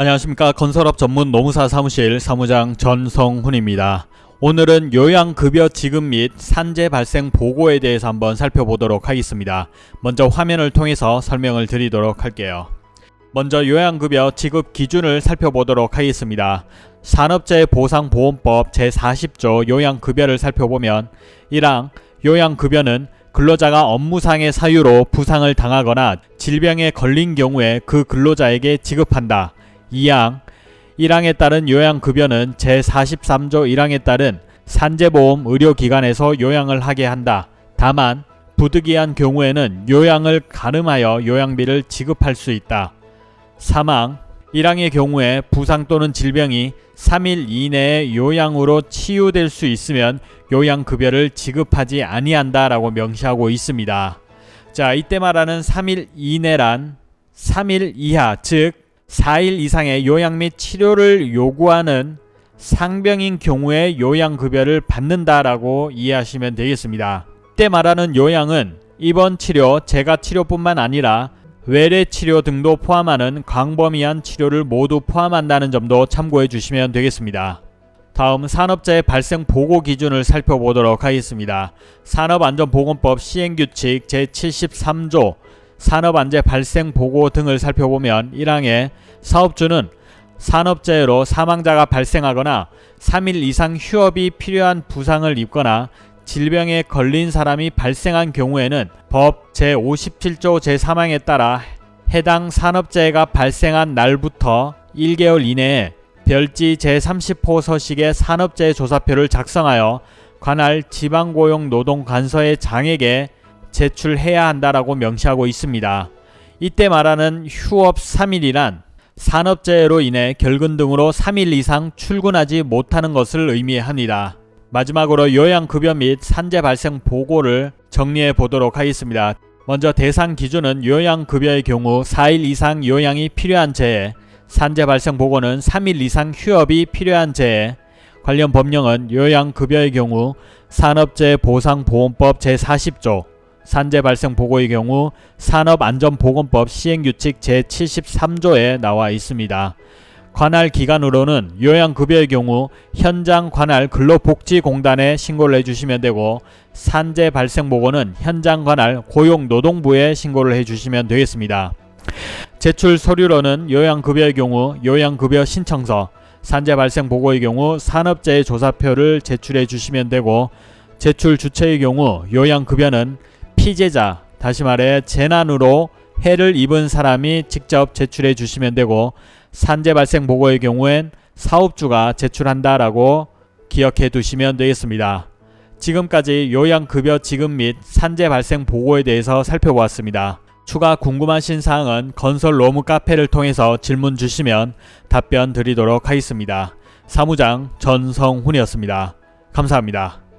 안녕하십니까 건설업 전문 노무사 사무실 사무장 전성훈입니다. 오늘은 요양급여 지급 및 산재 발생 보고에 대해서 한번 살펴보도록 하겠습니다. 먼저 화면을 통해서 설명을 드리도록 할게요. 먼저 요양급여 지급 기준을 살펴보도록 하겠습니다. 산업재해보상보험법 제40조 요양급여를 살펴보면 1항 요양급여는 근로자가 업무상의 사유로 부상을 당하거나 질병에 걸린 경우에 그 근로자에게 지급한다. 2항 1항에 따른 요양급여는 제43조 1항에 따른 산재보험 의료기관에서 요양을 하게 한다. 다만 부득이한 경우에는 요양을 가름하여 요양비를 지급할 수 있다. 사망 1항의 경우에 부상 또는 질병이 3일 이내에 요양으로 치유될 수 있으면 요양급여를 지급하지 아니한다 라고 명시하고 있습니다. 자 이때 말하는 3일 이내란 3일 이하 즉 4일 이상의 요양 및 치료를 요구하는 상병인 경우에 요양급여를 받는다라고 이해하시면 되겠습니다. 이때 말하는 요양은 입원 치료, 재가 치료뿐만 아니라 외래 치료 등도 포함하는 광범위한 치료를 모두 포함한다는 점도 참고해 주시면 되겠습니다. 다음 산업재해 발생 보고 기준을 살펴보도록 하겠습니다. 산업안전보건법 시행규칙 제73조 산업안전 발생 보고 등을 살펴보면 1항에 사업주는 산업재해로 사망자가 발생하거나 3일 이상 휴업이 필요한 부상을 입거나 질병에 걸린 사람이 발생한 경우에는 법 제57조 제3항에 따라 해당 산업재해가 발생한 날부터 1개월 이내에 별지 제30호 서식의 산업재해 조사표를 작성하여 관할 지방고용노동관서의 장에게 제출해야 한다라고 명시하고 있습니다. 이때 말하는 휴업 3일이란 산업재해로 인해 결근 등으로 3일 이상 출근하지 못하는 것을 의미합니다. 마지막으로 요양급여 및 산재 발생 보고를 정리해 보도록 하겠습니다. 먼저 대상 기준은 요양급여의 경우 4일 이상 요양이 필요한 재해, 산재 발생 보고는 3일 이상 휴업이 필요한 재해, 관련 법령은 요양급여의 경우 산업재해보상보험법 제40조, 산재 발생 보고의 경우 산업안전보건법 시행규칙 제73조에 나와 있습니다. 관할 기관으로는 요양급여의 경우 현장 관할 근로복지공단에 신고를 해주시면 되고 산재 발생 보고는 현장 관할 고용노동부에 신고를 해주시면 되겠습니다. 제출 서류로는 요양급여의 경우 요양급여 신청서, 산재 발생 보고의 경우 산업재해 조사표를 제출해 주시면 되고 제출 주체의 경우 요양급여는 피제자, 다시 말해 재난으로 해를 입은 사람이 직접 제출해 주시면 되고 산재 발생 보고의 경우엔 사업주가 제출한다라고 기억해 두시면 되겠습니다. 지금까지 요양급여 지급 및 산재 발생 보고에 대해서 살펴보았습니다. 추가 궁금하신 사항은 건설 로무 카페를 통해서 질문 주시면 답변 드리도록 하겠습니다. 사무장 전성훈이었습니다. 감사합니다.